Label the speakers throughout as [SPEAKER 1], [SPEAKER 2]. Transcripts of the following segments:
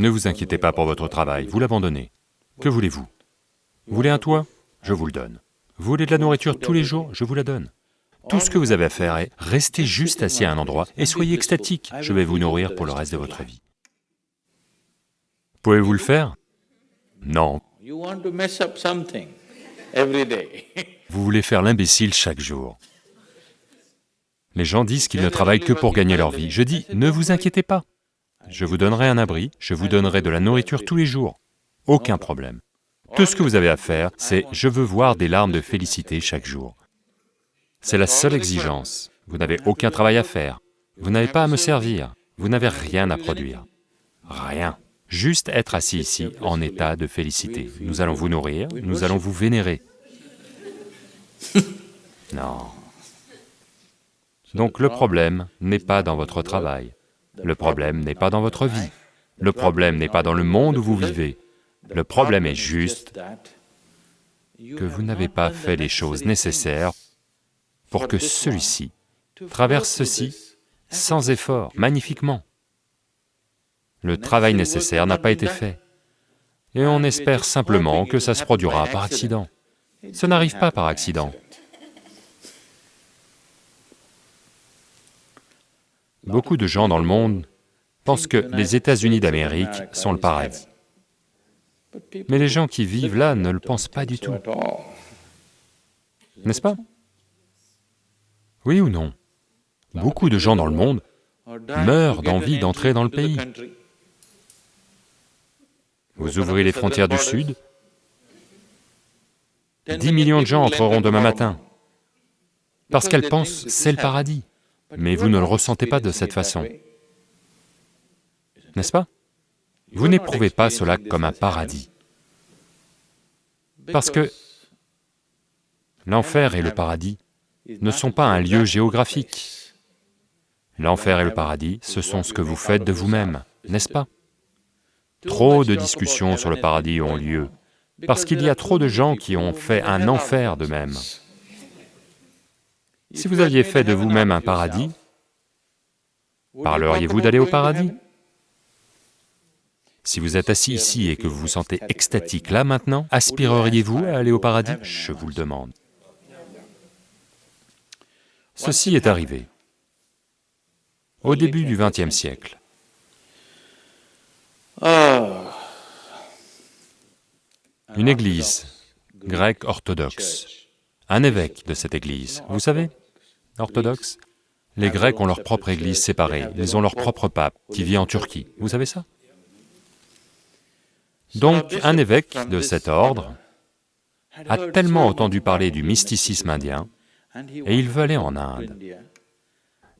[SPEAKER 1] Ne vous inquiétez pas pour votre travail, vous l'abandonnez. Que voulez-vous? Vous voulez un toit? Je vous le donne. Vous voulez de la nourriture tous les jours? Je vous la donne. Tout ce que vous avez à faire est rester juste assis à un endroit et soyez extatique, je vais vous nourrir pour le reste de votre vie. Pouvez-vous le faire? Non. Vous voulez faire l'imbécile chaque jour. Les gens disent qu'ils ne travaillent que pour gagner leur vie. Je dis, ne vous inquiétez pas. Je vous donnerai un abri, je vous donnerai de la nourriture tous les jours. Aucun problème. Tout ce que vous avez à faire, c'est « je veux voir des larmes de félicité chaque jour ». C'est la seule exigence. Vous n'avez aucun travail à faire, vous n'avez pas à me servir, vous n'avez rien à produire. Rien. Juste être assis ici en état de félicité. Nous allons vous nourrir, nous allons vous vénérer. Non. Donc le problème n'est pas dans votre travail, le problème n'est pas dans votre vie, le problème n'est pas dans le monde où vous vivez, le problème est juste que vous n'avez pas fait les choses nécessaires pour que celui-ci traverse ceci sans effort, magnifiquement. Le travail nécessaire n'a pas été fait, et on espère simplement que ça se produira par accident. Ça n'arrive pas par accident. Beaucoup de gens dans le monde pensent que les États-Unis d'Amérique sont le paradis. Mais les gens qui vivent là ne le pensent pas du tout. N'est-ce pas? Oui ou non? Beaucoup de gens dans le monde meurent d'envie d'entrer dans le pays. Vous ouvrez les frontières du Sud, 10 millions de gens entreront demain matin, parce qu'elles pensent c'est le paradis, mais vous ne le ressentez pas de cette façon, n'est-ce pas? Vous n'éprouvez pas cela comme un paradis, parce que l'enfer et le paradis ne sont pas un lieu géographique. L'enfer et le paradis, ce sont ce que vous faites de vous-même, n'est-ce pas? Trop de discussions sur le paradis ont lieu, parce qu'il y a trop de gens qui ont fait un enfer d'eux-mêmes. Si vous aviez fait de vous-même un paradis, parleriez-vous d'aller au paradis? Si vous êtes assis ici et que vous vous sentez extatique là maintenant, aspireriez-vous à aller au paradis? Je vous le demande. Ceci est arrivé. Au début du XXe siècle. Une église grecque orthodoxe, un évêque de cette église, vous savez, orthodoxe Les Grecs ont leur propre église séparée, ils ont leur propre pape qui vit en Turquie, vous savez ça? Donc un évêque de cet ordre a tellement entendu parler du mysticisme indien, et il veut aller en Inde.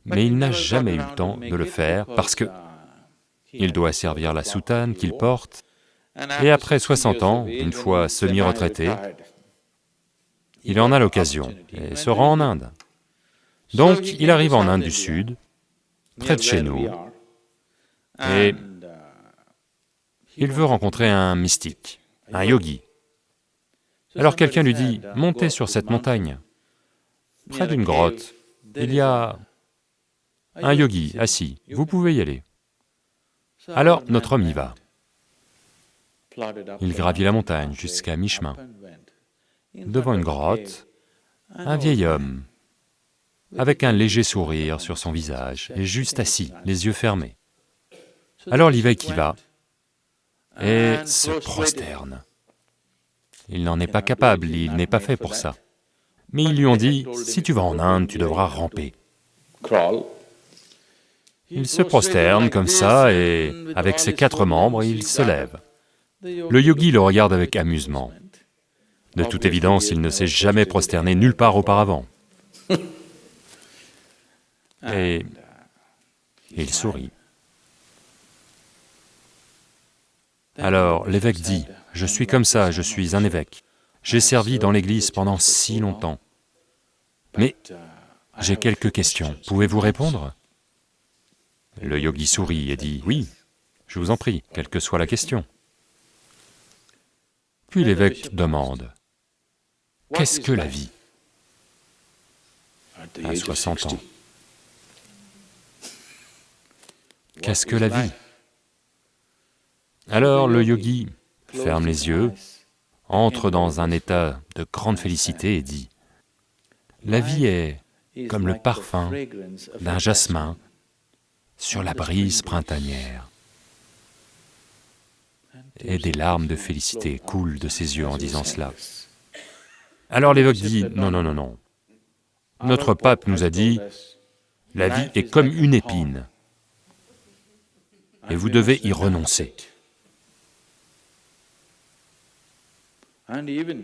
[SPEAKER 1] Mais il n'a jamais eu le temps de le faire parce que il doit servir la soutane qu'il porte, et après 60 ans, une fois semi-retraité, il en a l'occasion et se rend en Inde. Donc il arrive en Inde du Sud, près de chez nous, et il veut rencontrer un mystique, un yogi. Alors quelqu'un lui dit, montez sur cette montagne. Près d'une grotte, il y a un yogi assis, vous pouvez y aller. Alors notre homme y va. Il gravit la montagne jusqu'à mi-chemin. Devant une grotte, un vieil homme, avec un léger sourire sur son visage, est juste assis, les yeux fermés. Alors l'évêque y va et se prosterne. Il n'en est pas capable, il n'est pas fait pour ça. Mais ils lui ont dit, si tu vas en Inde, tu devras ramper. Il se prosterne comme ça et, avec ses quatre membres, il se lève. Le yogi le regarde avec amusement. De toute évidence, il ne s'est jamais prosterné nulle part auparavant. Et il sourit. Alors l'évêque dit, « Je suis comme ça, je suis un évêque. J'ai servi dans l'église pendant si longtemps. Mais j'ai quelques questions, pouvez-vous répondre ?» Le yogi sourit et dit, « Oui, je vous en prie, quelle que soit la question. » Puis l'évêque demande, « Qu'est-ce que la vie ?» À 60 ans. Qu'est-ce que la vie Alors le yogi ferme les yeux, entre dans un état de grande félicité et dit, « La vie est comme le parfum d'un jasmin sur la brise printanière. » Et des larmes de félicité coulent de ses yeux en disant cela. Alors l'évoque dit, « Non, non, non, non. Notre pape nous a dit, la vie est comme une épine, et vous devez y renoncer.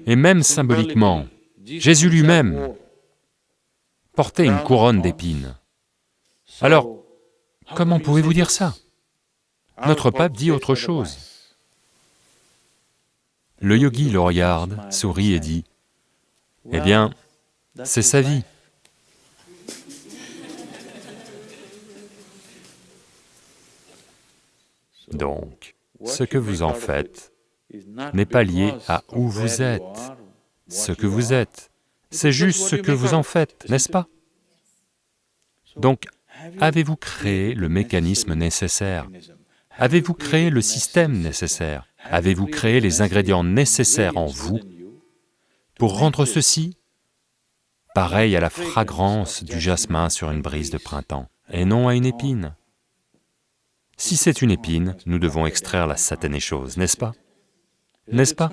[SPEAKER 1] Et même symboliquement, Jésus lui-même portait une couronne d'épines. Alors, comment pouvez-vous dire ça? Notre pape dit autre chose. Le yogi le regarde, sourit et dit, « Eh bien, c'est sa vie. » Donc, ce que vous en faites n'est pas lié à où vous êtes, ce que vous êtes, c'est juste ce que vous en faites, n'est-ce pas? Donc, avez-vous créé le mécanisme nécessaire? Avez-vous créé le système nécessaire? Avez-vous créé les ingrédients nécessaires en vous pour rendre ceci pareil à la fragrance du jasmin sur une brise de printemps, et non à une épine? Si c'est une épine, nous devons extraire la satanée chose, n'est-ce pas? N'est-ce pas?